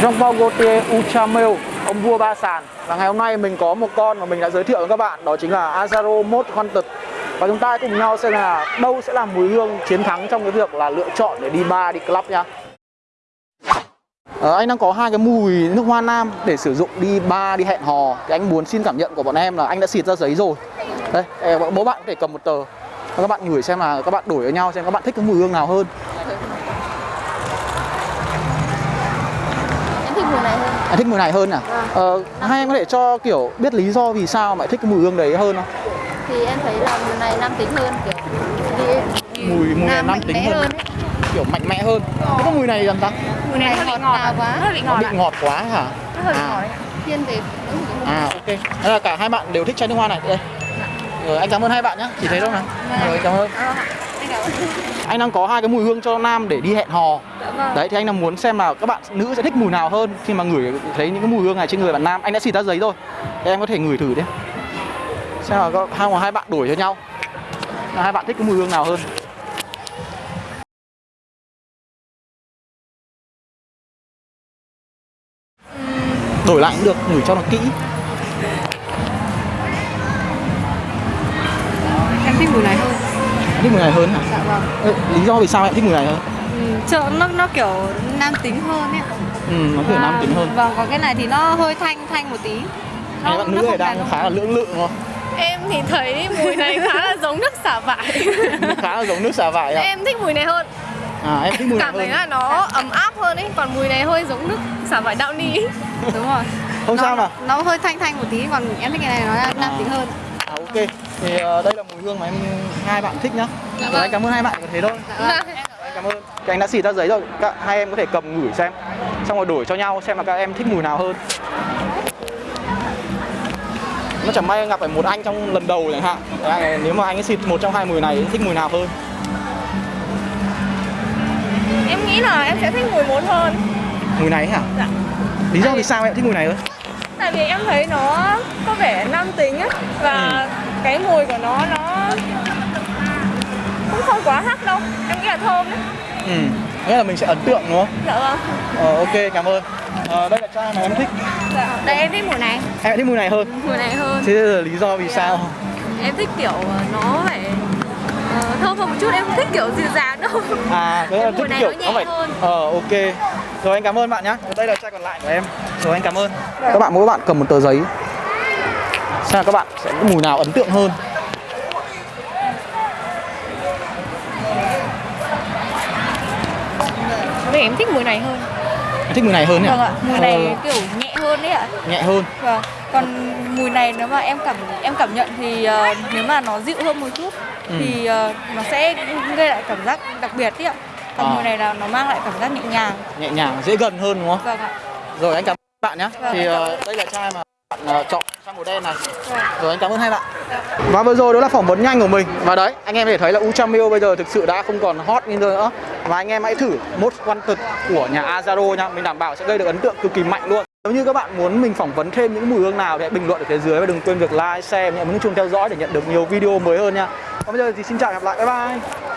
Jean Paul Gaultier Ultramel ông vua ba sàn. Và ngày hôm nay mình có một con mà mình đã giới thiệu với các bạn đó chính là Azaro Mod Wanted và chúng ta cùng nhau xem là đâu sẽ là mùi hương chiến thắng trong cái việc là lựa chọn để đi bar đi club nha. À, anh đang có hai cái mùi nước hoa nam để sử dụng đi bar đi hẹn hò. Thì anh muốn xin cảm nhận của bọn em là anh đã xịt ra giấy rồi. Đây ờ, bố bạn có thể cầm một tờ. Và các bạn ngửi xem là các bạn đổi với nhau xem các bạn thích cái mùi hương nào hơn. Thích mùi này hơn à? Ờ, hai em có thể cho kiểu biết lý do vì sao mà lại thích cái mùi hương đấy hơn không? Thì em thấy là mùi này nam tính hơn kiểu Mùi- mùi này nam tính hơn. hơn kiểu mạnh mẽ hơn. Thế có mùi này làm ta Mùi này hơi bị ngọt, ngọt quá. Nó hơi bị nó ngọt bị ngọt quá hả? Nó hơi À. ngọt đấy. thiên về à ok. Thế là cả hai bạn đều thích chai nước hoa này. Đây. Rồi anh cảm ơn hai bạn nhé chỉ thấy đâu nào rồi cảm ơn. Ờ, anh đang có hai cái mùi hương cho nam để đi hẹn hò. Dạ vâng. đấy thì anh là muốn xem là các bạn nữ sẽ thích mùi nào hơn khi mà ngửi thấy những cái mùi hương này trên người bạn nam. Anh đã xịt ra giấy rồi. Thì em có thể ngửi thử đi. Xem là có hai hai bạn đổi cho nhau. Hai bạn thích cái mùi hương nào hơn? Đổi lại cũng được ngửi cho nó kỹ thích mùi này hơn hả Dạ vâng. Ê, lý do vì sao em thích mùi này hơn Ừ, Chợ nó nó kiểu nam tính hơn ấy. ừ nó kiểu nam tính hơn Vâng, còn cái này thì nó hơi thanh thanh một tí. hai bạn nữ này đang khá là lưỡng lự đúng không Em thì thấy mùi này khá là giống nước xả vải khá là giống nước xả vải ạ Em thích mùi này hơn à em thích mùi này Cảm thấy hơn là nó ấm áp hơn ấy Còn mùi này hơi giống nước xả vải đạo ni Đúng rồi. không nó, sao mà Nó hơi thanh thanh một tí, còn em thích cái này nó là nam À. tính hơn. À, ok. Thì ờ, đây là mùi hương mà em hai bạn thích nhá. Rồi, anh cảm ơn hai bạn có thế thôi. Dạ vâng. anh cảm ơn. Thì anh đã xịt ra giấy rồi. Các hai em có thể cầm ngửi xem. Xong rồi đổi cho nhau xem là các em thích mùi nào hơn. Nó chẳng may gặp phải một anh trong lần đầu chẳng hạn. Đấy, nếu mà anh ấy xịt một trong hai mùi này thích mùi nào hơn? Em nghĩ là em sẽ thích mùi một hơn. Mùi này hả? Dạ. Lý do vì sao em thích mùi này hơn Tại vì em thấy nó có vẻ nam tính ấy Và cái mùi của nó nó cũng không quá hắc đâu. Em nghĩ là thơm đấy. Ừ nghĩa là mình sẽ ấn tượng đúng không? Dạ vâng. Ờ, ok cảm ơn. Ờ, đây là chai mà em thích. Dạ. Đây em thích mùi này. em thích mùi này hơn. Mùi này hơn. Thế là lý do vì sao? Em thích kiểu nó phải ờ, thơm hơn một chút. Em không thích kiểu dịu dàng đâu. À, thế là Mùi thích này kiểu nó nhẹ nó phải hơn. Ờ ok. Rồi anh cảm ơn bạn nhé. Đây là chai còn lại của em. Rồi anh cảm ơn. Các bạn mỗi bạn cầm một tờ giấy. Xem các bạn sẽ có mùi nào ấn tượng hơn. Vì em thích mùi này hơn Em thích mùi này hơn nhỉ? Vâng ạ, mùi Ờ, này kiểu nhẹ hơn đấy ạ. nhẹ hơn. Vâng. Còn mùi này nếu mà em cảm em cảm nhận thì ờ, nếu mà nó dịu hơn một chút Ừ. thì ờ, nó sẽ gây lại cảm giác đặc biệt đấy ạ. Còn À. mùi này là nó mang lại cảm giác nhẹ nhàng. Nhẹ nhàng, dễ gần hơn đúng không? Vâng ạ. Rồi anh cảm ơn bạn nhé. Vâng, Thì ờ, đây là chai mà bạn ờ, chọn chai màu đen này. Vâng. Rồi anh cảm ơn hai bạn. Và vừa rồi đó là phỏng vấn nhanh của mình Và đấy, anh em có thể thấy là Ultramil bây giờ thực sự đã không còn hot như nữa Và anh em hãy thử Most Wanted của nhà Azaro nha Mình đảm bảo sẽ gây được ấn tượng cực kỳ mạnh luôn Nếu như các bạn muốn mình phỏng vấn thêm những mùi hương nào thì hãy bình luận ở phía dưới Và đừng quên việc like, share, nhấn chuông theo dõi để nhận được nhiều video mới hơn nha Còn bây giờ thì xin chào và hẹn gặp lại, bye bye